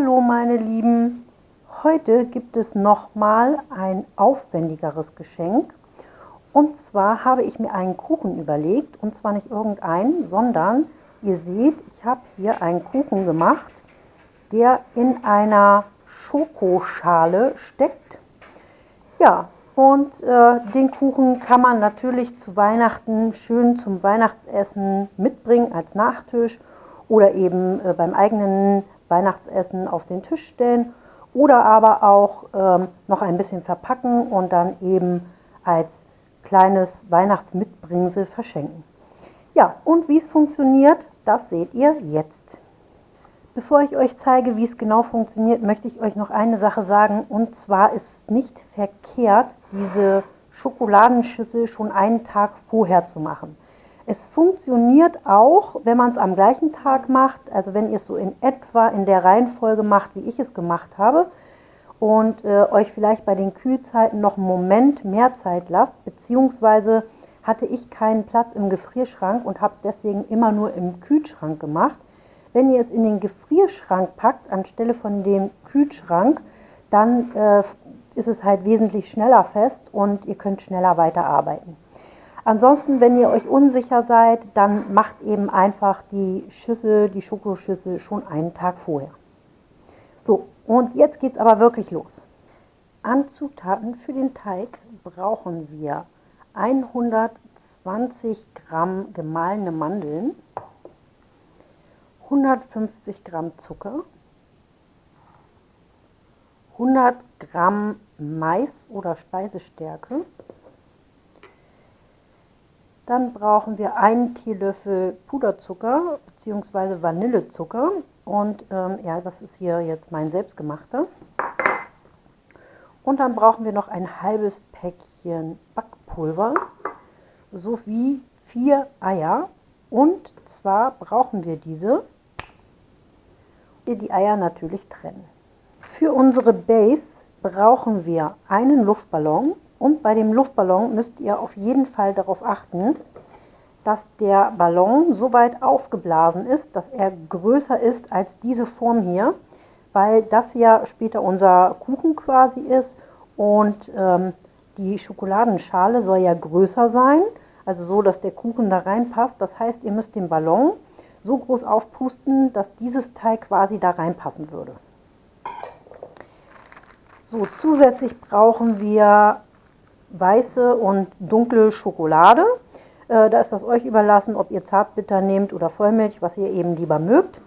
Hallo meine Lieben, heute gibt es nochmal ein aufwendigeres Geschenk. Und zwar habe ich mir einen Kuchen überlegt, und zwar nicht irgendeinen, sondern ihr seht, ich habe hier einen Kuchen gemacht, der in einer Schokoschale steckt. Ja, und äh, den Kuchen kann man natürlich zu Weihnachten schön zum Weihnachtsessen mitbringen als Nachtisch oder eben äh, beim eigenen Weihnachtsessen auf den Tisch stellen oder aber auch ähm, noch ein bisschen verpacken und dann eben als kleines Weihnachtsmitbringsel verschenken. Ja, und wie es funktioniert, das seht ihr jetzt. Bevor ich euch zeige, wie es genau funktioniert, möchte ich euch noch eine Sache sagen. Und zwar ist es nicht verkehrt, diese Schokoladenschüssel schon einen Tag vorher zu machen. Es funktioniert auch, wenn man es am gleichen Tag macht, also wenn ihr es so in etwa in der Reihenfolge macht, wie ich es gemacht habe und äh, euch vielleicht bei den Kühlzeiten noch einen Moment mehr Zeit lasst, beziehungsweise hatte ich keinen Platz im Gefrierschrank und habe es deswegen immer nur im Kühlschrank gemacht. Wenn ihr es in den Gefrierschrank packt, anstelle von dem Kühlschrank, dann äh, ist es halt wesentlich schneller fest und ihr könnt schneller weiterarbeiten. Ansonsten, wenn ihr euch unsicher seid, dann macht eben einfach die Schüssel, die Schokoschüssel schon einen Tag vorher. So, und jetzt geht es aber wirklich los. An Zutaten für den Teig brauchen wir 120 Gramm gemahlene Mandeln, 150 Gramm Zucker, 100 Gramm Mais oder Speisestärke, dann brauchen wir einen Teelöffel Puderzucker bzw. Vanillezucker. Und ähm, ja, das ist hier jetzt mein selbstgemachter. Und dann brauchen wir noch ein halbes Päckchen Backpulver sowie vier Eier. Und zwar brauchen wir diese, wir die Eier natürlich trennen. Für unsere Base brauchen wir einen Luftballon und bei dem Luftballon müsst ihr auf jeden Fall darauf achten, dass der Ballon so weit aufgeblasen ist, dass er größer ist als diese Form hier, weil das ja später unser Kuchen quasi ist und ähm, die Schokoladenschale soll ja größer sein, also so, dass der Kuchen da reinpasst. Das heißt, ihr müsst den Ballon so groß aufpusten, dass dieses Teil quasi da reinpassen würde. So, zusätzlich brauchen wir weiße und dunkle Schokolade. Äh, da ist das euch überlassen, ob ihr Zartbitter nehmt oder Vollmilch, was ihr eben lieber mögt.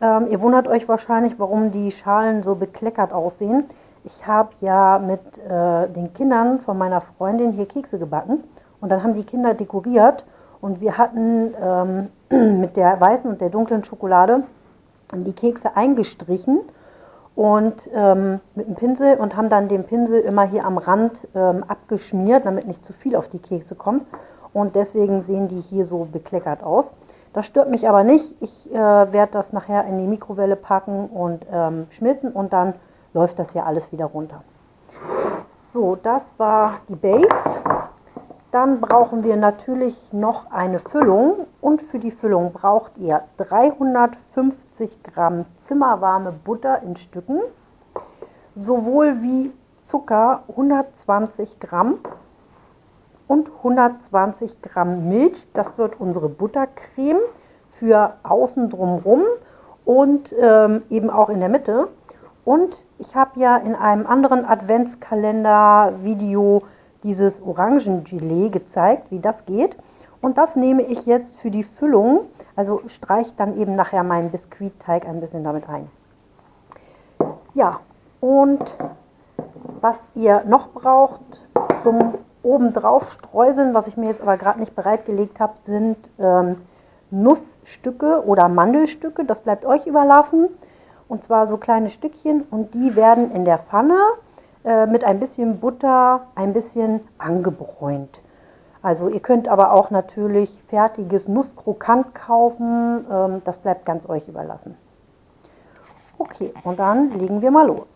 Ähm, ihr wundert euch wahrscheinlich, warum die Schalen so bekleckert aussehen. Ich habe ja mit äh, den Kindern von meiner Freundin hier Kekse gebacken und dann haben die Kinder dekoriert und wir hatten ähm, mit der weißen und der dunklen Schokolade die Kekse eingestrichen und ähm, mit dem Pinsel und haben dann den Pinsel immer hier am Rand ähm, abgeschmiert, damit nicht zu viel auf die Kekse kommt. Und deswegen sehen die hier so bekleckert aus. Das stört mich aber nicht. Ich äh, werde das nachher in die Mikrowelle packen und ähm, schmilzen und dann läuft das hier alles wieder runter. So, das war die Base. Dann brauchen wir natürlich noch eine Füllung und für die Füllung braucht ihr 350 Gramm zimmerwarme Butter in Stücken, sowohl wie Zucker 120 Gramm und 120 Gramm Milch. Das wird unsere Buttercreme für außen drumherum und ähm, eben auch in der Mitte. Und ich habe ja in einem anderen Adventskalender-Video dieses Orangengelee gezeigt, wie das geht. Und das nehme ich jetzt für die Füllung, also streiche dann eben nachher meinen Biskuitteig ein bisschen damit ein. Ja, und was ihr noch braucht zum obendrauf streuseln, was ich mir jetzt aber gerade nicht bereitgelegt habe, sind ähm, Nussstücke oder Mandelstücke. Das bleibt euch überlassen. Und zwar so kleine Stückchen und die werden in der Pfanne äh, mit ein bisschen Butter ein bisschen angebräunt. Also ihr könnt aber auch natürlich fertiges Nusskrokant kaufen, ähm, das bleibt ganz euch überlassen. Okay, und dann legen wir mal los.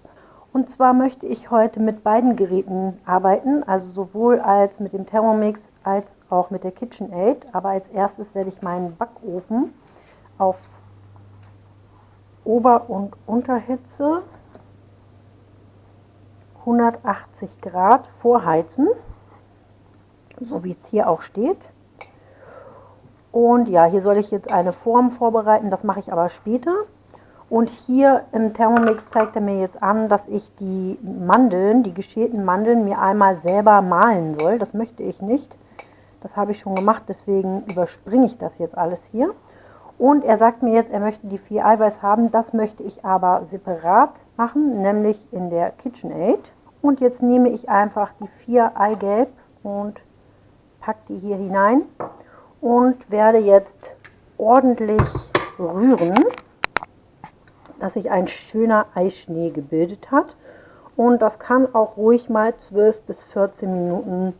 Und zwar möchte ich heute mit beiden Geräten arbeiten, also sowohl als mit dem Thermomix als auch mit der KitchenAid. Aber als erstes werde ich meinen Backofen auf Ober- und Unterhitze 180 Grad vorheizen, so wie es hier auch steht. Und ja, hier soll ich jetzt eine Form vorbereiten, das mache ich aber später. Und hier im Thermomix zeigt er mir jetzt an, dass ich die Mandeln, die geschälten Mandeln, mir einmal selber mahlen soll. Das möchte ich nicht. Das habe ich schon gemacht, deswegen überspringe ich das jetzt alles hier. Und er sagt mir jetzt, er möchte die vier Eiweiß haben. Das möchte ich aber separat machen, nämlich in der KitchenAid. Und jetzt nehme ich einfach die vier Eigelb und packe die hier hinein und werde jetzt ordentlich rühren, dass sich ein schöner Eischnee gebildet hat. Und das kann auch ruhig mal 12 bis 14 Minuten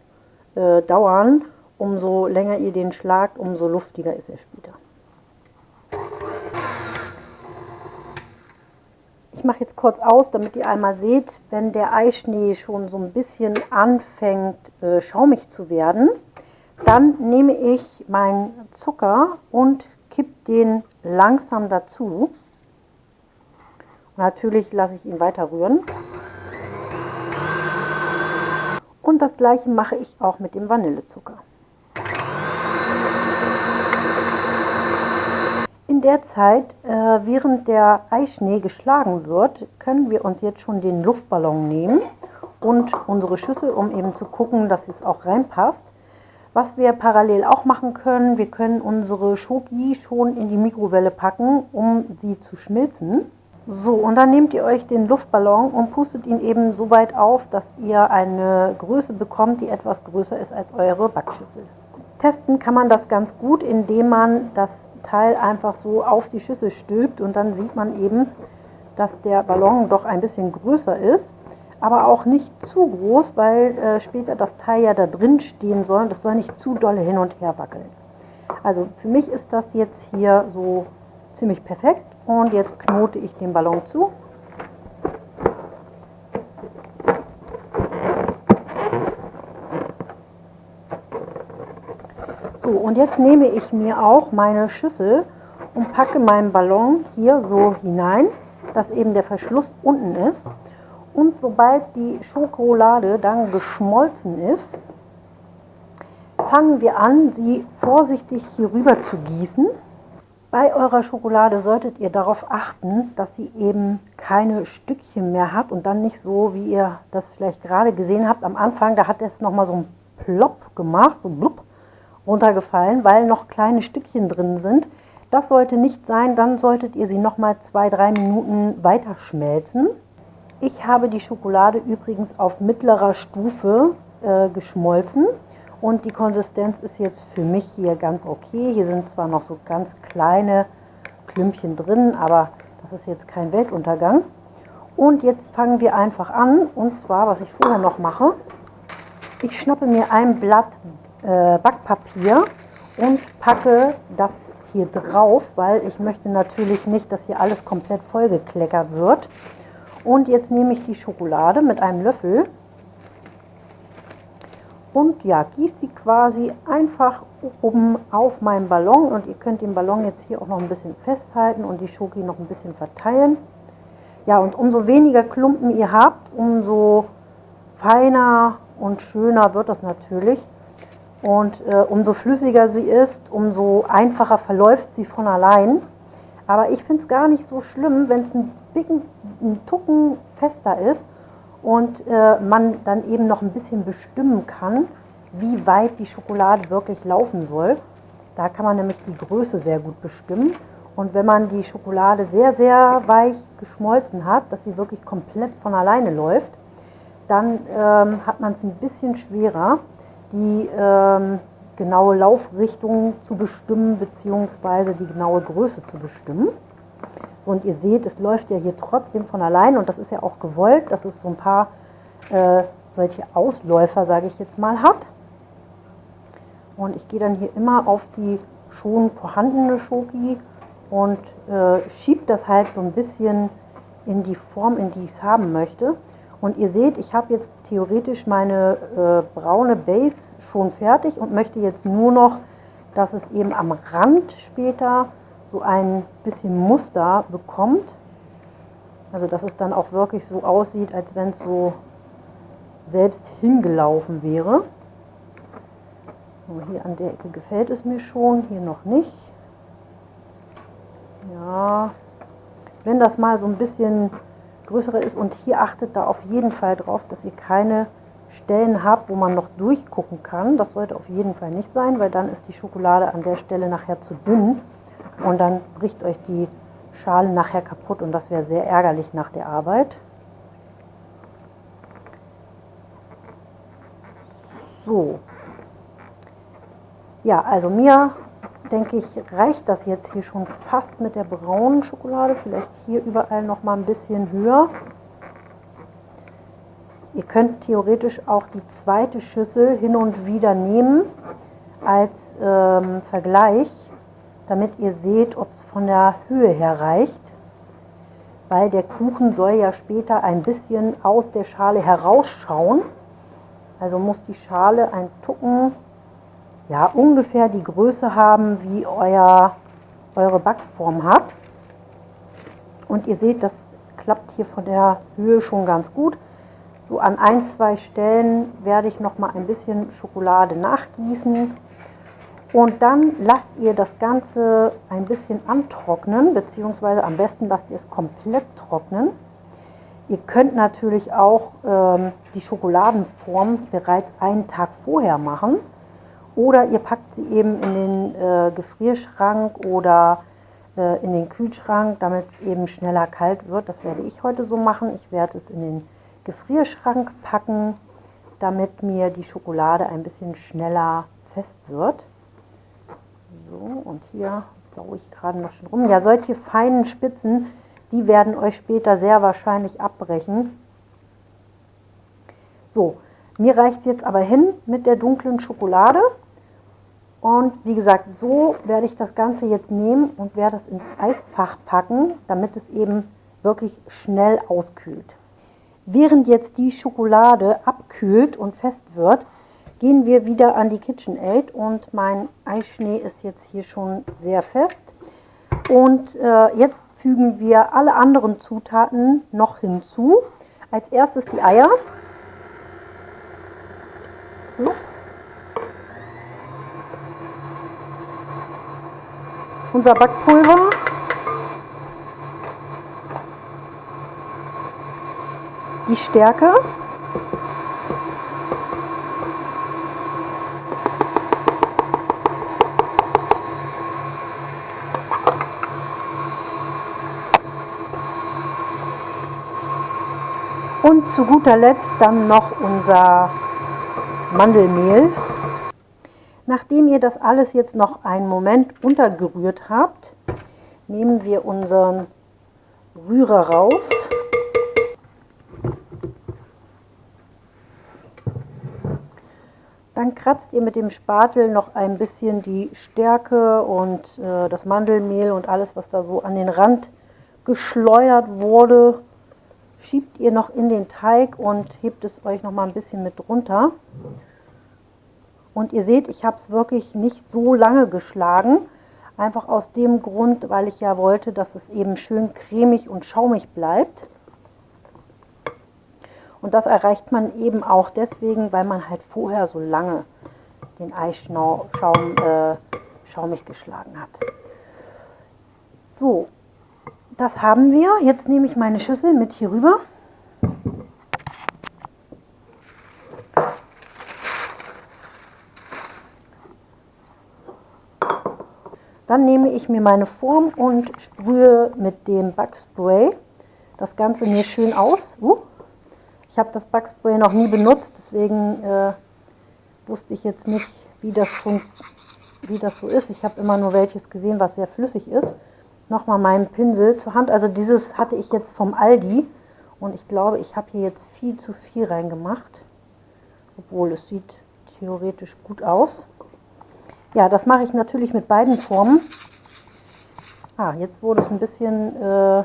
äh, dauern. Umso länger ihr den schlagt, umso luftiger ist er später. Ich mache jetzt kurz aus, damit ihr einmal seht, wenn der Eischnee schon so ein bisschen anfängt äh, schaumig zu werden, dann nehme ich meinen Zucker und kippe den langsam dazu. Natürlich lasse ich ihn weiter rühren. Und das gleiche mache ich auch mit dem Vanillezucker. In der Zeit, äh, während der Eischnee geschlagen wird, können wir uns jetzt schon den Luftballon nehmen und unsere Schüssel, um eben zu gucken, dass es auch reinpasst. Was wir parallel auch machen können, wir können unsere Schoki schon in die Mikrowelle packen, um sie zu schmilzen. So, und dann nehmt ihr euch den Luftballon und pustet ihn eben so weit auf, dass ihr eine Größe bekommt, die etwas größer ist als eure Backschüssel. Testen kann man das ganz gut, indem man das Teil einfach so auf die Schüssel stülpt und dann sieht man eben, dass der Ballon doch ein bisschen größer ist, aber auch nicht zu groß, weil äh, später das Teil ja da drin stehen soll und das soll nicht zu dolle hin und her wackeln. Also für mich ist das jetzt hier so ziemlich perfekt und jetzt knote ich den Ballon zu. So, und jetzt nehme ich mir auch meine Schüssel und packe meinen Ballon hier so hinein, dass eben der Verschluss unten ist. Und sobald die Schokolade dann geschmolzen ist, fangen wir an, sie vorsichtig hier rüber zu gießen. Bei eurer Schokolade solltet ihr darauf achten, dass sie eben keine Stückchen mehr hat und dann nicht so, wie ihr das vielleicht gerade gesehen habt am Anfang, da hat es nochmal so ein Plopp gemacht, so blub runtergefallen, weil noch kleine Stückchen drin sind. Das sollte nicht sein, dann solltet ihr sie noch mal zwei, drei Minuten weiter schmelzen. Ich habe die Schokolade übrigens auf mittlerer Stufe äh, geschmolzen und die Konsistenz ist jetzt für mich hier ganz okay. Hier sind zwar noch so ganz kleine Klümpchen drin, aber das ist jetzt kein Weltuntergang. Und jetzt fangen wir einfach an und zwar, was ich vorher noch mache, ich schnappe mir ein Blatt äh, Backpapier und packe das hier drauf, weil ich möchte natürlich nicht, dass hier alles komplett vollgekleckert wird. Und jetzt nehme ich die Schokolade mit einem Löffel und ja, gieße sie quasi einfach oben auf meinen Ballon und ihr könnt den Ballon jetzt hier auch noch ein bisschen festhalten und die Schoki noch ein bisschen verteilen. Ja, und umso weniger Klumpen ihr habt, umso feiner und schöner wird das natürlich. Und äh, umso flüssiger sie ist, umso einfacher verläuft sie von allein. Aber ich finde es gar nicht so schlimm, wenn es ein, ein Tucken fester ist und äh, man dann eben noch ein bisschen bestimmen kann, wie weit die Schokolade wirklich laufen soll. Da kann man nämlich die Größe sehr gut bestimmen. Und wenn man die Schokolade sehr, sehr weich geschmolzen hat, dass sie wirklich komplett von alleine läuft, dann ähm, hat man es ein bisschen schwerer die ähm, genaue Laufrichtung zu bestimmen bzw. die genaue Größe zu bestimmen. Und ihr seht, es läuft ja hier trotzdem von allein und das ist ja auch gewollt, dass es so ein paar äh, solche Ausläufer, sage ich jetzt mal, hat. Und ich gehe dann hier immer auf die schon vorhandene Schoki und äh, schiebe das halt so ein bisschen in die Form, in die ich es haben möchte. Und ihr seht, ich habe jetzt theoretisch meine äh, braune Base schon fertig und möchte jetzt nur noch, dass es eben am Rand später so ein bisschen Muster bekommt. Also dass es dann auch wirklich so aussieht, als wenn es so selbst hingelaufen wäre. So, hier an der Ecke gefällt es mir schon, hier noch nicht. Ja, wenn das mal so ein bisschen größere ist und hier achtet da auf jeden Fall drauf, dass ihr keine Stellen habt, wo man noch durchgucken kann. Das sollte auf jeden Fall nicht sein, weil dann ist die Schokolade an der Stelle nachher zu dünn und dann bricht euch die Schale nachher kaputt und das wäre sehr ärgerlich nach der Arbeit. So. Ja, also mir denke ich, reicht das jetzt hier schon fast mit der braunen Schokolade. Vielleicht hier überall noch mal ein bisschen höher. Ihr könnt theoretisch auch die zweite Schüssel hin und wieder nehmen als ähm, Vergleich, damit ihr seht, ob es von der Höhe her reicht. Weil der Kuchen soll ja später ein bisschen aus der Schale herausschauen. Also muss die Schale ein Tucken ja, ungefähr die Größe haben, wie euer, eure Backform hat. Und ihr seht, das klappt hier von der Höhe schon ganz gut. So an ein, zwei Stellen werde ich noch mal ein bisschen Schokolade nachgießen. Und dann lasst ihr das Ganze ein bisschen antrocknen, beziehungsweise am besten lasst ihr es komplett trocknen. Ihr könnt natürlich auch ähm, die Schokoladenform bereits einen Tag vorher machen. Oder ihr packt sie eben in den äh, Gefrierschrank oder äh, in den Kühlschrank, damit es eben schneller kalt wird. Das werde ich heute so machen. Ich werde es in den Gefrierschrank packen, damit mir die Schokolade ein bisschen schneller fest wird. So, und hier saue ich gerade noch schon rum. Ja, solche feinen Spitzen, die werden euch später sehr wahrscheinlich abbrechen. So, mir reicht jetzt aber hin mit der dunklen Schokolade. Und wie gesagt, so werde ich das Ganze jetzt nehmen und werde es ins Eisfach packen, damit es eben wirklich schnell auskühlt. Während jetzt die Schokolade abkühlt und fest wird, gehen wir wieder an die KitchenAid und mein Eischnee ist jetzt hier schon sehr fest. Und äh, jetzt fügen wir alle anderen Zutaten noch hinzu. Als erstes die Eier. So. unser Backpulver. Die Stärke. Zu guter Letzt dann noch unser Mandelmehl. Nachdem ihr das alles jetzt noch einen Moment untergerührt habt, nehmen wir unseren Rührer raus. Dann kratzt ihr mit dem Spatel noch ein bisschen die Stärke und äh, das Mandelmehl und alles, was da so an den Rand geschleudert wurde, schiebt ihr noch in den Teig und hebt es euch noch mal ein bisschen mit runter. Und ihr seht, ich habe es wirklich nicht so lange geschlagen. Einfach aus dem Grund, weil ich ja wollte, dass es eben schön cremig und schaumig bleibt. Und das erreicht man eben auch deswegen, weil man halt vorher so lange den Eisschaum äh, schaumig geschlagen hat. So, das haben wir. Jetzt nehme ich meine Schüssel mit hier rüber. Dann nehme ich mir meine Form und sprühe mit dem Backspray das Ganze mir schön aus. Uh, ich habe das Backspray noch nie benutzt, deswegen äh, wusste ich jetzt nicht, wie das, wie das so ist. Ich habe immer nur welches gesehen, was sehr flüssig ist. Nochmal meinen Pinsel zur Hand. Also dieses hatte ich jetzt vom Aldi und ich glaube, ich habe hier jetzt viel zu viel reingemacht. Obwohl es sieht theoretisch gut aus. Ja, das mache ich natürlich mit beiden Formen. Ah, jetzt wurde es ein bisschen äh,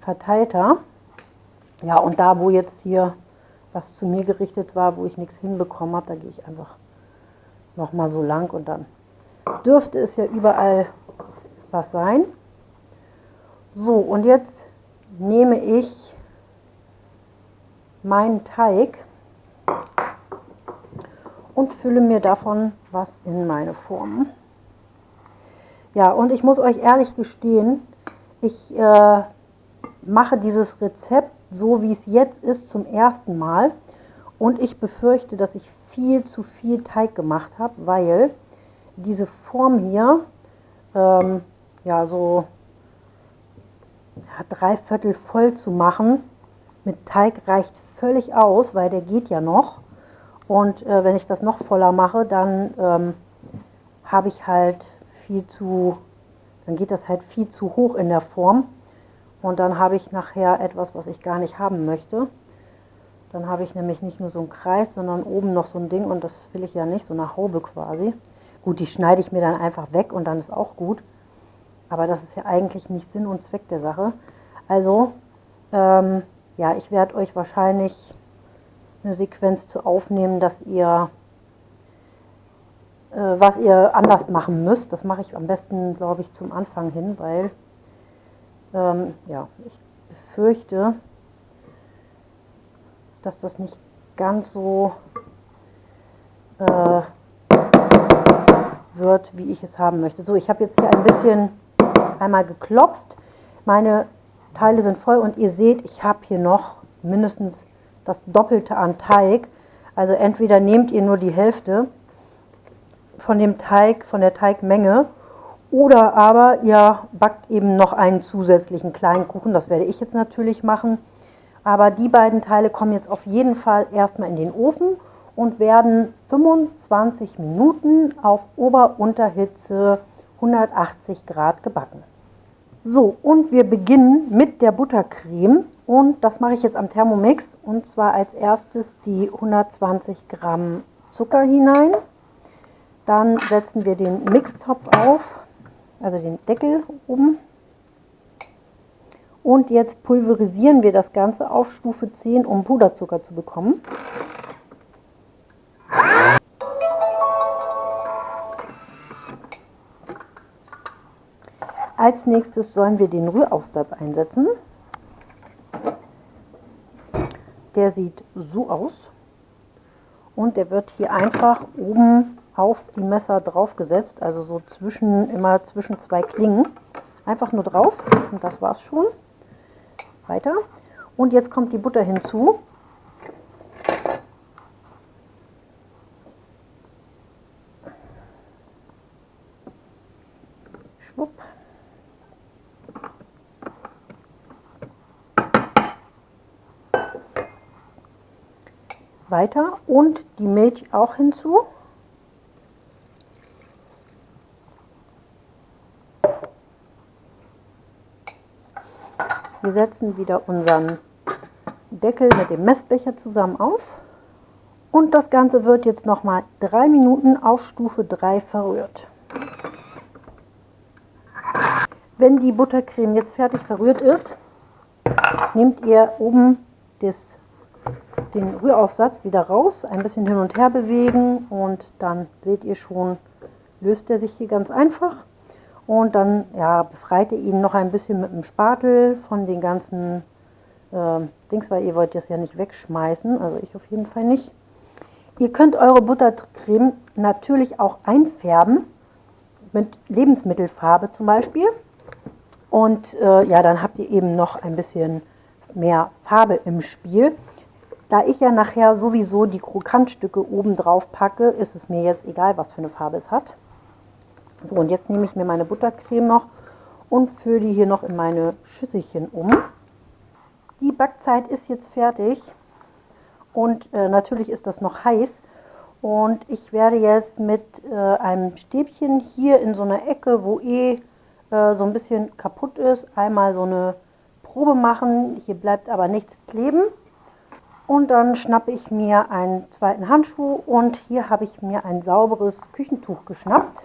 verteilter. Ja, und da, wo jetzt hier was zu mir gerichtet war, wo ich nichts hinbekommen habe, da gehe ich einfach nochmal so lang und dann dürfte es ja überall was sein. So, und jetzt nehme ich meinen Teig und fülle mir davon was in meine Form. Ja, und ich muss euch ehrlich gestehen, ich äh, mache dieses Rezept so, wie es jetzt ist, zum ersten Mal. Und ich befürchte, dass ich viel zu viel Teig gemacht habe, weil diese Form hier, ähm, ja, so ja, drei Viertel voll zu machen mit Teig reicht völlig aus, weil der geht ja noch. Und äh, wenn ich das noch voller mache, dann ähm, habe ich halt viel zu, dann geht das halt viel zu hoch in der Form. Und dann habe ich nachher etwas, was ich gar nicht haben möchte. Dann habe ich nämlich nicht nur so einen Kreis, sondern oben noch so ein Ding und das will ich ja nicht, so eine Haube quasi. Gut, die schneide ich mir dann einfach weg und dann ist auch gut. Aber das ist ja eigentlich nicht Sinn und Zweck der Sache. Also, ähm, ja, ich werde euch wahrscheinlich eine Sequenz zu aufnehmen, dass ihr äh, was ihr anders machen müsst. Das mache ich am besten, glaube ich, zum Anfang hin, weil ähm, ja, ich befürchte, dass das nicht ganz so äh, wird, wie ich es haben möchte. So, ich habe jetzt hier ein bisschen einmal geklopft. Meine Teile sind voll und ihr seht, ich habe hier noch mindestens das Doppelte an Teig. Also entweder nehmt ihr nur die Hälfte von dem Teig, von der Teigmenge, oder aber ihr backt eben noch einen zusätzlichen kleinen Kuchen. Das werde ich jetzt natürlich machen. Aber die beiden Teile kommen jetzt auf jeden Fall erstmal in den Ofen und werden 25 Minuten auf Ober-Unterhitze 180 Grad gebacken. So, und wir beginnen mit der Buttercreme und das mache ich jetzt am Thermomix und zwar als erstes die 120 Gramm Zucker hinein. Dann setzen wir den Mixtopf auf, also den Deckel oben. Und jetzt pulverisieren wir das Ganze auf Stufe 10, um Puderzucker zu bekommen. Als nächstes sollen wir den Rühraufsatz einsetzen. Der sieht so aus und der wird hier einfach oben auf die Messer draufgesetzt, also so zwischen immer zwischen zwei Klingen. Einfach nur drauf und das war's schon. Weiter. Und jetzt kommt die Butter hinzu. Schwupp. Weiter und die Milch auch hinzu. Wir setzen wieder unseren Deckel mit dem Messbecher zusammen auf und das Ganze wird jetzt nochmal drei Minuten auf Stufe 3 verrührt. Wenn die Buttercreme jetzt fertig verrührt ist, nehmt ihr oben das, den Rühraufsatz wieder raus, ein bisschen hin und her bewegen und dann seht ihr schon, löst er sich hier ganz einfach. Und dann ja, befreit ihr ihn noch ein bisschen mit dem Spatel von den ganzen äh, Dings, weil ihr wollt das ja nicht wegschmeißen, also ich auf jeden Fall nicht. Ihr könnt eure Buttercreme natürlich auch einfärben mit Lebensmittelfarbe zum Beispiel. Und äh, ja, dann habt ihr eben noch ein bisschen mehr Farbe im Spiel. Da ich ja nachher sowieso die Krokantstücke oben drauf packe, ist es mir jetzt egal, was für eine Farbe es hat. So, und jetzt nehme ich mir meine Buttercreme noch und fülle die hier noch in meine Schüsselchen um. Die Backzeit ist jetzt fertig und äh, natürlich ist das noch heiß. Und ich werde jetzt mit äh, einem Stäbchen hier in so einer Ecke, wo eh äh, so ein bisschen kaputt ist, einmal so eine Probe machen. Hier bleibt aber nichts kleben. Und dann schnappe ich mir einen zweiten Handschuh und hier habe ich mir ein sauberes Küchentuch geschnappt.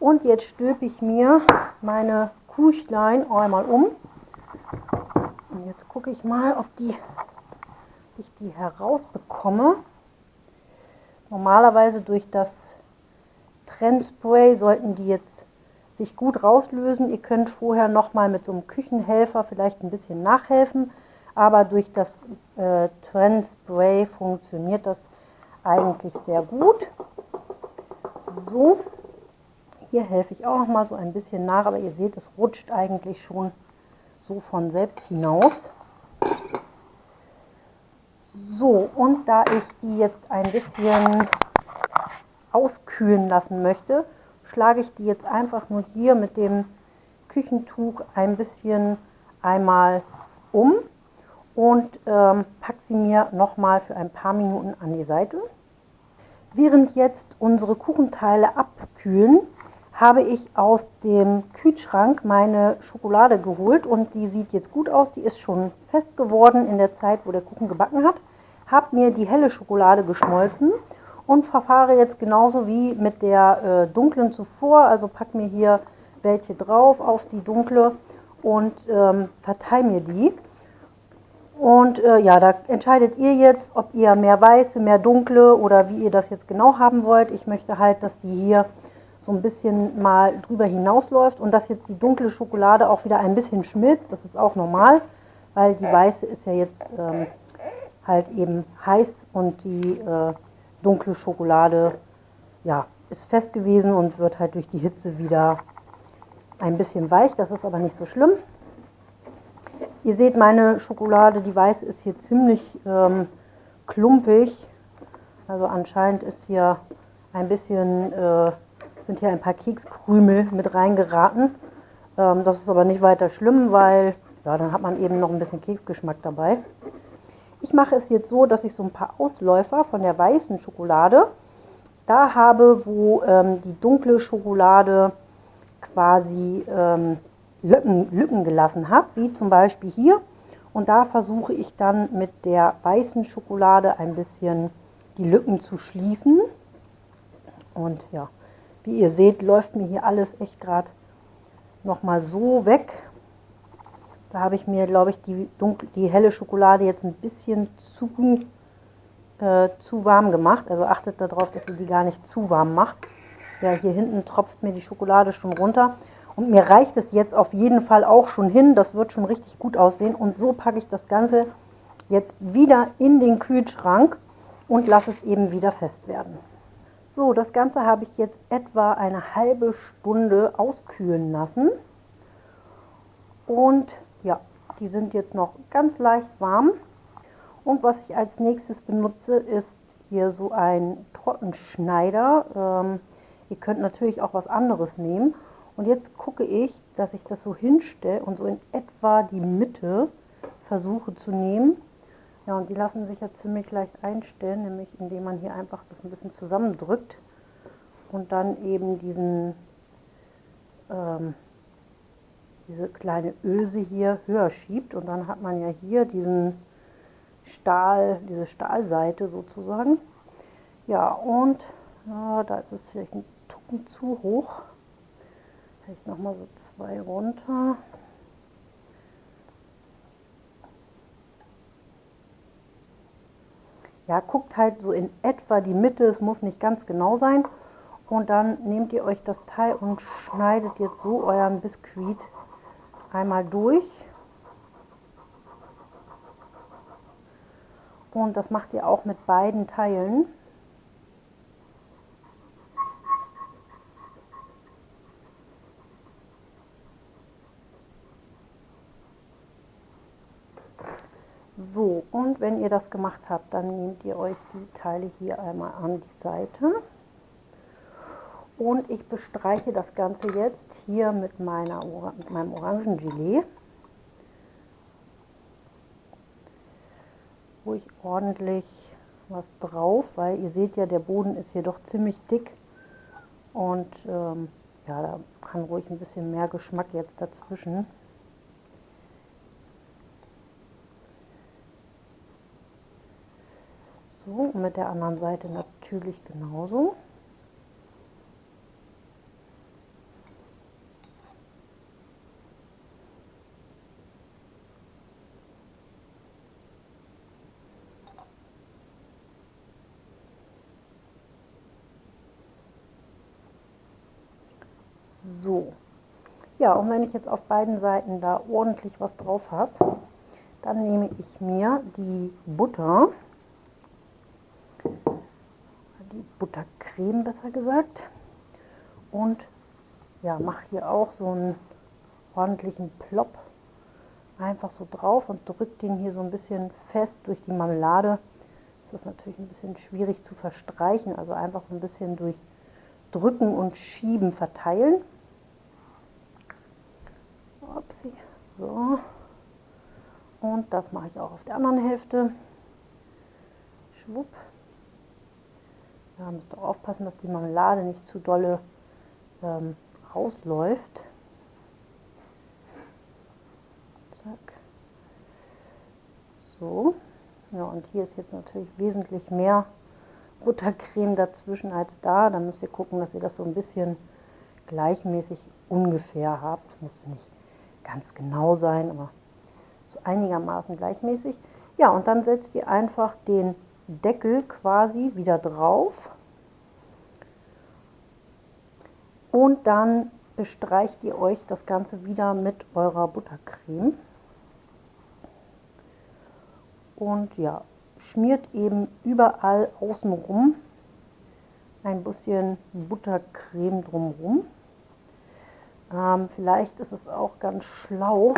Und jetzt stülpe ich mir meine Kuchlein einmal um. Und jetzt gucke ich mal, ob die, ich die herausbekomme. Normalerweise durch das Trendspray sollten die jetzt sich gut rauslösen. Ihr könnt vorher nochmal mit so einem Küchenhelfer vielleicht ein bisschen nachhelfen, aber durch das äh, Trend Spray funktioniert das eigentlich sehr gut. So, hier helfe ich auch noch mal so ein bisschen nach, aber ihr seht, es rutscht eigentlich schon so von selbst hinaus. So, und da ich die jetzt ein bisschen auskühlen lassen möchte, schlage ich die jetzt einfach nur hier mit dem Küchentuch ein bisschen einmal um und ähm, packe sie mir nochmal für ein paar Minuten an die Seite. Während jetzt unsere Kuchenteile abkühlen, habe ich aus dem Kühlschrank meine Schokolade geholt und die sieht jetzt gut aus. Die ist schon fest geworden in der Zeit, wo der Kuchen gebacken hat. Habe mir die helle Schokolade geschmolzen und verfahre jetzt genauso wie mit der äh, dunklen zuvor. Also packe mir hier welche drauf auf die dunkle und ähm, verteile mir die. Und äh, ja, da entscheidet ihr jetzt, ob ihr mehr weiße, mehr dunkle oder wie ihr das jetzt genau haben wollt. Ich möchte halt, dass die hier so ein bisschen mal drüber hinausläuft und dass jetzt die dunkle Schokolade auch wieder ein bisschen schmilzt. Das ist auch normal, weil die weiße ist ja jetzt ähm, halt eben heiß und die äh, dunkle Schokolade ja, ist fest gewesen und wird halt durch die Hitze wieder ein bisschen weich. Das ist aber nicht so schlimm. Ihr seht, meine Schokolade, die weiße, ist hier ziemlich ähm, klumpig. Also anscheinend ist hier ein bisschen, äh, sind hier ein paar Kekskrümel mit reingeraten. Ähm, das ist aber nicht weiter schlimm, weil ja, dann hat man eben noch ein bisschen Keksgeschmack dabei. Ich mache es jetzt so, dass ich so ein paar Ausläufer von der weißen Schokolade da habe, wo ähm, die dunkle Schokolade quasi ähm, Lücken, Lücken gelassen habe, wie zum Beispiel hier. Und da versuche ich dann mit der weißen Schokolade ein bisschen die Lücken zu schließen. Und ja, wie ihr seht, läuft mir hier alles echt gerade nochmal so weg. Da habe ich mir, glaube ich, die, dunkle, die helle Schokolade jetzt ein bisschen zu, äh, zu warm gemacht. Also achtet darauf, dass ihr die gar nicht zu warm macht. Ja, hier hinten tropft mir die Schokolade schon runter. Und mir reicht es jetzt auf jeden Fall auch schon hin. Das wird schon richtig gut aussehen. Und so packe ich das Ganze jetzt wieder in den Kühlschrank und lasse es eben wieder fest werden. So, das Ganze habe ich jetzt etwa eine halbe Stunde auskühlen lassen. Und ja, die sind jetzt noch ganz leicht warm. Und was ich als nächstes benutze, ist hier so ein Trockenschneider. Ähm, ihr könnt natürlich auch was anderes nehmen. Und jetzt gucke ich, dass ich das so hinstelle und so in etwa die Mitte versuche zu nehmen. Ja, und die lassen sich ja ziemlich leicht einstellen, nämlich indem man hier einfach das ein bisschen zusammendrückt und dann eben diesen, ähm, diese kleine Öse hier höher schiebt. Und dann hat man ja hier diesen Stahl, diese Stahlseite sozusagen. Ja, und ja, da ist es vielleicht ein Tucken zu hoch. Vielleicht nochmal so zwei runter. Ja, guckt halt so in etwa die Mitte, es muss nicht ganz genau sein. Und dann nehmt ihr euch das Teil und schneidet jetzt so euren Biskuit einmal durch. Und das macht ihr auch mit beiden Teilen. So, und wenn ihr das gemacht habt, dann nehmt ihr euch die Teile hier einmal an die Seite. Und ich bestreiche das Ganze jetzt hier mit, meiner, mit meinem Orangengelee. Ruhig ordentlich was drauf, weil ihr seht ja, der Boden ist hier doch ziemlich dick. Und ähm, ja, da kann ruhig ein bisschen mehr Geschmack jetzt dazwischen. So, und mit der anderen Seite natürlich genauso. So, Ja, und wenn ich jetzt auf beiden Seiten da ordentlich was drauf habe, dann nehme ich mir die Butter, die Buttercreme besser gesagt, und ja, mache hier auch so einen ordentlichen Plop einfach so drauf und drücke den hier so ein bisschen fest durch die Marmelade. Das ist natürlich ein bisschen schwierig zu verstreichen, also einfach so ein bisschen durch Drücken und Schieben verteilen. Upsi. So. Und das mache ich auch auf der anderen Hälfte. Schwupp. Da müsst ihr aufpassen, dass die Marmelade nicht zu dolle ähm, rausläuft. Zack. So. Ja, und hier ist jetzt natürlich wesentlich mehr Buttercreme dazwischen als da. Da müsst ihr gucken, dass ihr das so ein bisschen gleichmäßig ungefähr habt. Muss nicht ganz genau sein, aber so einigermaßen gleichmäßig. Ja, und dann setzt ihr einfach den Deckel quasi wieder drauf. Und dann bestreicht ihr euch das Ganze wieder mit eurer Buttercreme. Und ja, schmiert eben überall außenrum ein bisschen Buttercreme drumherum. Ähm, vielleicht ist es auch ganz schlau,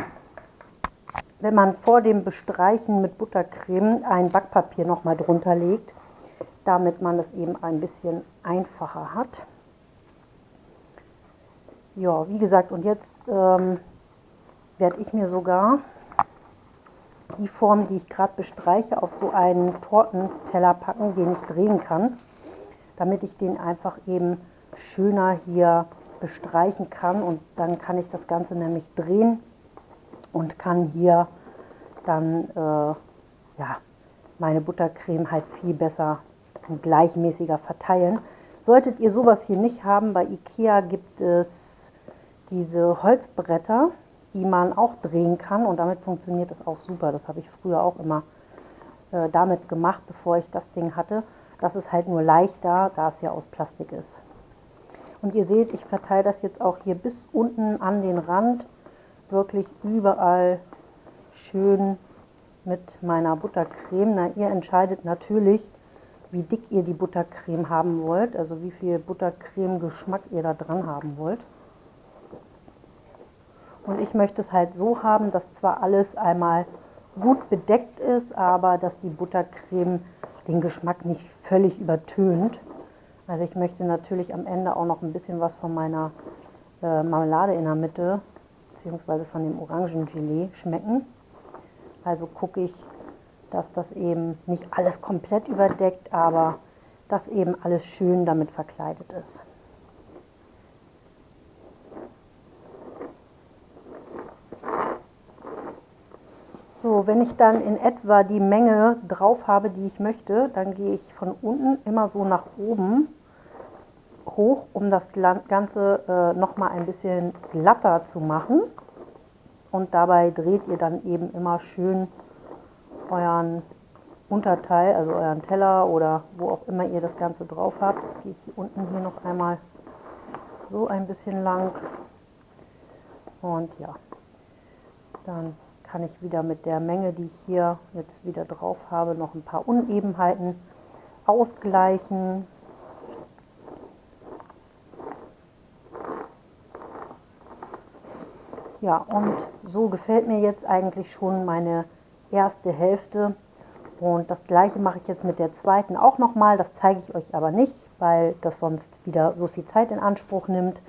wenn man vor dem Bestreichen mit Buttercreme ein Backpapier nochmal drunter legt, damit man es eben ein bisschen einfacher hat. Ja, wie gesagt, und jetzt ähm, werde ich mir sogar die Form, die ich gerade bestreiche, auf so einen Tortenteller packen, den ich drehen kann, damit ich den einfach eben schöner hier bestreichen kann und dann kann ich das Ganze nämlich drehen und kann hier dann äh, ja, meine Buttercreme halt viel besser und gleichmäßiger verteilen. Solltet ihr sowas hier nicht haben, bei Ikea gibt es diese Holzbretter, die man auch drehen kann und damit funktioniert es auch super. Das habe ich früher auch immer äh, damit gemacht, bevor ich das Ding hatte. Das ist halt nur leichter, da es ja aus Plastik ist. Und ihr seht, ich verteile das jetzt auch hier bis unten an den Rand, wirklich überall schön mit meiner Buttercreme. Na, ihr entscheidet natürlich, wie dick ihr die Buttercreme haben wollt, also wie viel Buttercreme-Geschmack ihr da dran haben wollt. Und ich möchte es halt so haben, dass zwar alles einmal gut bedeckt ist, aber dass die Buttercreme den Geschmack nicht völlig übertönt. Also ich möchte natürlich am Ende auch noch ein bisschen was von meiner äh, Marmelade in der Mitte, beziehungsweise von dem Orangengelee schmecken. Also gucke ich, dass das eben nicht alles komplett überdeckt, aber dass eben alles schön damit verkleidet ist. So, wenn ich dann in etwa die Menge drauf habe, die ich möchte, dann gehe ich von unten immer so nach oben hoch, um das Ganze äh, nochmal ein bisschen glatter zu machen. Und dabei dreht ihr dann eben immer schön euren Unterteil, also euren Teller oder wo auch immer ihr das Ganze drauf habt. Das gehe ich hier unten hier noch einmal so ein bisschen lang. Und ja, dann kann ich wieder mit der Menge, die ich hier jetzt wieder drauf habe, noch ein paar Unebenheiten ausgleichen. Ja, und so gefällt mir jetzt eigentlich schon meine erste Hälfte. Und das gleiche mache ich jetzt mit der zweiten auch nochmal. Das zeige ich euch aber nicht, weil das sonst wieder so viel Zeit in Anspruch nimmt.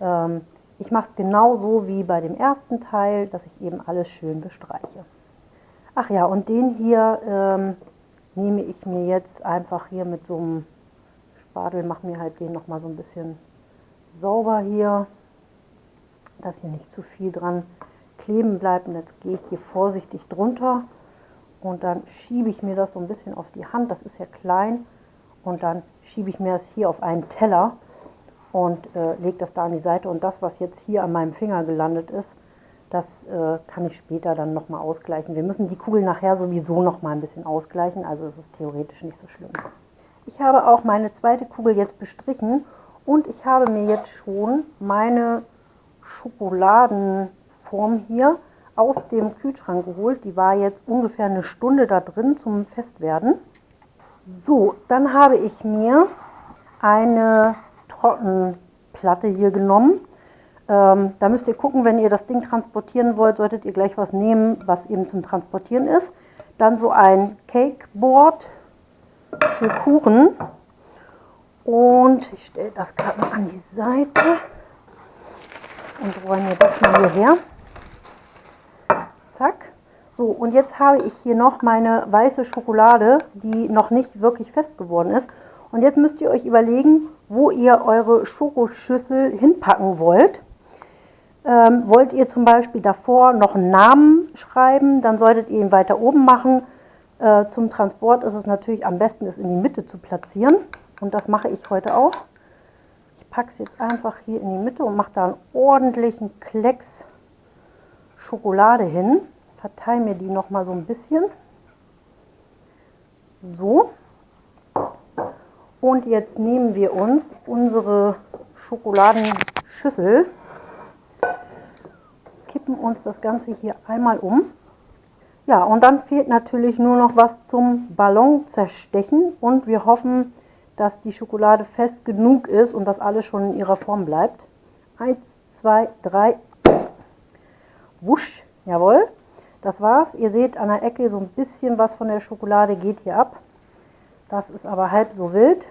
Ähm, ich mache es genauso wie bei dem ersten Teil, dass ich eben alles schön bestreiche. Ach ja, und den hier ähm, nehme ich mir jetzt einfach hier mit so einem Spatel, mache mir halt den nochmal so ein bisschen sauber hier, dass hier nicht zu viel dran kleben bleibt. Und jetzt gehe ich hier vorsichtig drunter und dann schiebe ich mir das so ein bisschen auf die Hand, das ist ja klein, und dann schiebe ich mir das hier auf einen Teller und äh, lege das da an die Seite. Und das, was jetzt hier an meinem Finger gelandet ist, das äh, kann ich später dann nochmal ausgleichen. Wir müssen die Kugel nachher sowieso nochmal ein bisschen ausgleichen, also ist es theoretisch nicht so schlimm. Ich habe auch meine zweite Kugel jetzt bestrichen und ich habe mir jetzt schon meine Schokoladenform hier aus dem Kühlschrank geholt. Die war jetzt ungefähr eine Stunde da drin zum Festwerden. So, dann habe ich mir eine Trockenplatte hier genommen. Ähm, da müsst ihr gucken, wenn ihr das Ding transportieren wollt, solltet ihr gleich was nehmen, was eben zum Transportieren ist. Dann so ein Cakeboard für Kuchen. Und ich stelle das gerade an die Seite und räume das mal hierher. Zack. So, und jetzt habe ich hier noch meine weiße Schokolade, die noch nicht wirklich fest geworden ist. Und jetzt müsst ihr euch überlegen, wo ihr eure Schokoschüssel hinpacken wollt. Ähm, wollt ihr zum Beispiel davor noch einen Namen schreiben, dann solltet ihr ihn weiter oben machen. Äh, zum Transport ist es natürlich am besten, es in die Mitte zu platzieren. Und das mache ich heute auch. Packe es jetzt einfach hier in die Mitte und mache da einen ordentlichen Klecks Schokolade hin. Verteile mir die noch mal so ein bisschen. So. Und jetzt nehmen wir uns unsere Schokoladenschüssel, kippen uns das Ganze hier einmal um. Ja, und dann fehlt natürlich nur noch was zum Ballon zerstechen und wir hoffen, dass die Schokolade fest genug ist und dass alles schon in ihrer Form bleibt. Eins, zwei, drei. Wusch, jawohl. Das war's. Ihr seht an der Ecke so ein bisschen was von der Schokolade geht hier ab. Das ist aber halb so wild.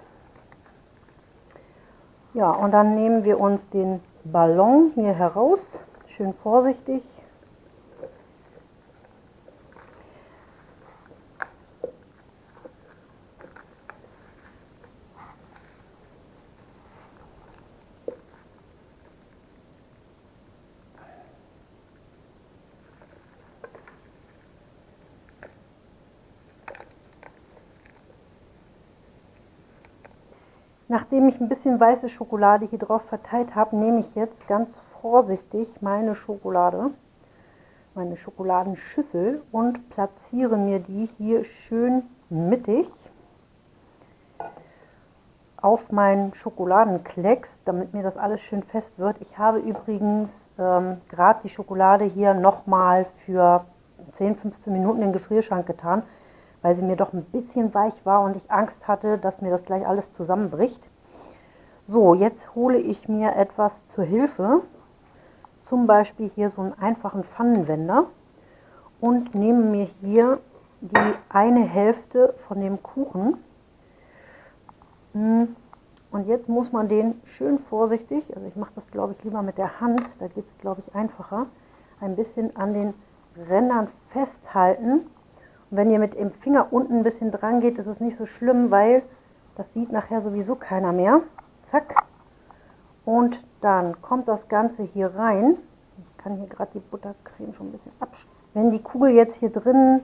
Ja, und dann nehmen wir uns den Ballon hier heraus. Schön vorsichtig. Nachdem ich ein bisschen weiße Schokolade hier drauf verteilt habe, nehme ich jetzt ganz vorsichtig meine Schokolade, meine Schokoladenschüssel und platziere mir die hier schön mittig auf meinen Schokoladenklecks, damit mir das alles schön fest wird. Ich habe übrigens ähm, gerade die Schokolade hier nochmal für 10-15 Minuten in den Gefrierschrank getan, weil sie mir doch ein bisschen weich war und ich Angst hatte, dass mir das gleich alles zusammenbricht. So, jetzt hole ich mir etwas zur Hilfe, zum Beispiel hier so einen einfachen Pfannenwender und nehme mir hier die eine Hälfte von dem Kuchen. Hm, und jetzt muss man den schön vorsichtig, also ich mache das glaube ich lieber mit der Hand, da geht es glaube ich einfacher, ein bisschen an den Rändern festhalten wenn ihr mit dem Finger unten ein bisschen dran geht, ist es nicht so schlimm, weil das sieht nachher sowieso keiner mehr. Zack. Und dann kommt das Ganze hier rein. Ich kann hier gerade die Buttercreme schon ein bisschen abschneiden. Wenn die Kugel jetzt hier drin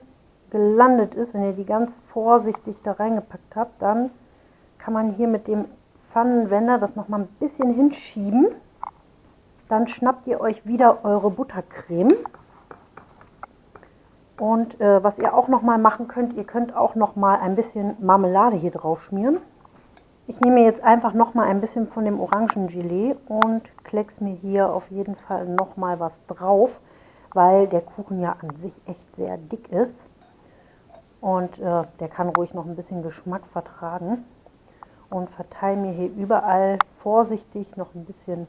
gelandet ist, wenn ihr die ganz vorsichtig da reingepackt habt, dann kann man hier mit dem Pfannenwender das nochmal ein bisschen hinschieben. Dann schnappt ihr euch wieder eure Buttercreme und äh, was ihr auch noch mal machen könnt, ihr könnt auch noch mal ein bisschen Marmelade hier drauf schmieren. Ich nehme jetzt einfach noch mal ein bisschen von dem Orangengelee und klecks mir hier auf jeden Fall noch mal was drauf, weil der Kuchen ja an sich echt sehr dick ist. Und äh, der kann ruhig noch ein bisschen Geschmack vertragen. Und verteile mir hier überall vorsichtig noch ein bisschen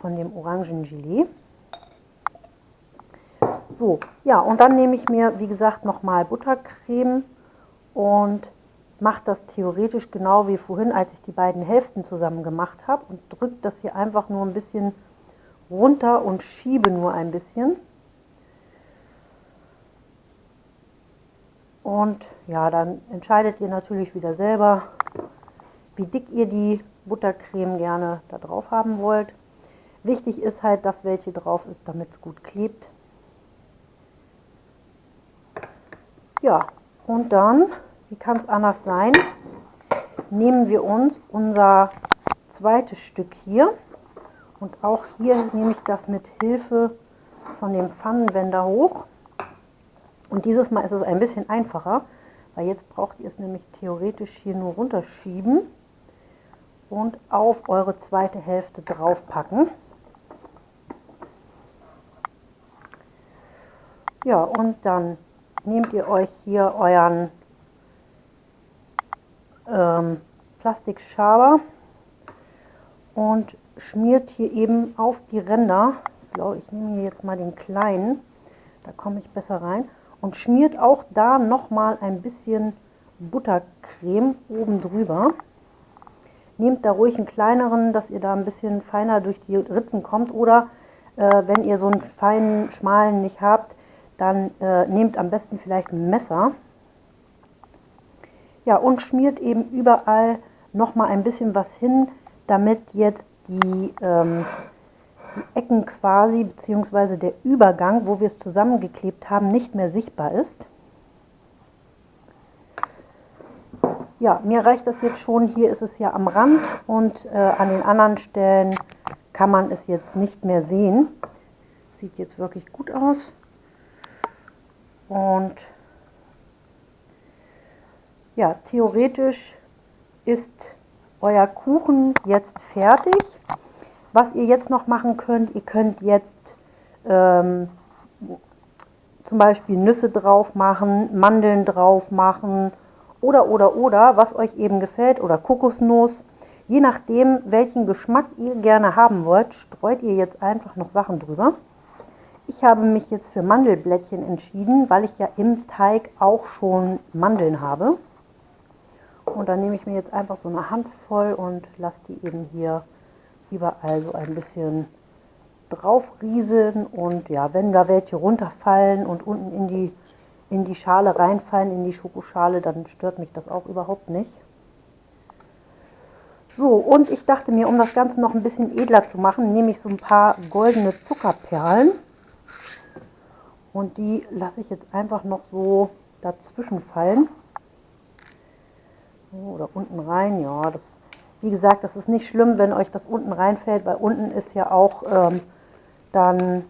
von dem Orangengelee. So, ja, und dann nehme ich mir, wie gesagt, nochmal Buttercreme und mache das theoretisch genau wie vorhin, als ich die beiden Hälften zusammen gemacht habe und drücke das hier einfach nur ein bisschen runter und schiebe nur ein bisschen. Und ja, dann entscheidet ihr natürlich wieder selber, wie dick ihr die Buttercreme gerne da drauf haben wollt. Wichtig ist halt, dass welche drauf ist, damit es gut klebt. Ja, und dann, wie kann es anders sein, nehmen wir uns unser zweites Stück hier und auch hier nehme ich das mit Hilfe von dem Pfannenwender hoch. Und dieses Mal ist es ein bisschen einfacher, weil jetzt braucht ihr es nämlich theoretisch hier nur runterschieben und auf eure zweite Hälfte draufpacken. Ja, und dann nehmt ihr euch hier euren ähm, Plastikschaber und schmiert hier eben auf die Ränder. Ich glaube, ich nehme hier jetzt mal den kleinen, da komme ich besser rein. Und schmiert auch da nochmal ein bisschen Buttercreme oben drüber. Nehmt da ruhig einen kleineren, dass ihr da ein bisschen feiner durch die Ritzen kommt. Oder äh, wenn ihr so einen feinen, schmalen nicht habt, dann äh, nehmt am besten vielleicht ein Messer. Ja, und schmiert eben überall nochmal ein bisschen was hin, damit jetzt die, ähm, die Ecken quasi, beziehungsweise der Übergang, wo wir es zusammengeklebt haben, nicht mehr sichtbar ist. Ja, mir reicht das jetzt schon. Hier ist es ja am Rand und äh, an den anderen Stellen kann man es jetzt nicht mehr sehen. Sieht jetzt wirklich gut aus. Und ja, theoretisch ist euer Kuchen jetzt fertig. Was ihr jetzt noch machen könnt, ihr könnt jetzt ähm, zum Beispiel Nüsse drauf machen, Mandeln drauf machen oder oder oder, was euch eben gefällt oder Kokosnuss. Je nachdem, welchen Geschmack ihr gerne haben wollt, streut ihr jetzt einfach noch Sachen drüber. Ich habe mich jetzt für Mandelblättchen entschieden, weil ich ja im Teig auch schon Mandeln habe. Und dann nehme ich mir jetzt einfach so eine Handvoll und lasse die eben hier überall so ein bisschen drauf rieseln. Und ja, wenn da welche runterfallen und unten in die, in die Schale reinfallen, in die Schokoschale, dann stört mich das auch überhaupt nicht. So, und ich dachte mir, um das Ganze noch ein bisschen edler zu machen, nehme ich so ein paar goldene Zuckerperlen. Und die lasse ich jetzt einfach noch so dazwischen fallen oder unten rein. Ja, das, wie gesagt, das ist nicht schlimm, wenn euch das unten reinfällt, weil unten ist ja auch ähm, dann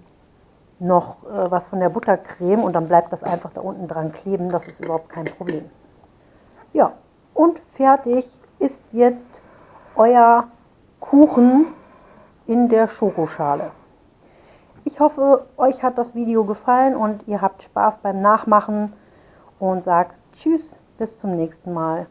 noch äh, was von der Buttercreme und dann bleibt das einfach da unten dran kleben. Das ist überhaupt kein Problem. Ja, und fertig ist jetzt euer Kuchen in der Schokoschale. Ich hoffe, euch hat das Video gefallen und ihr habt Spaß beim Nachmachen und sagt Tschüss, bis zum nächsten Mal.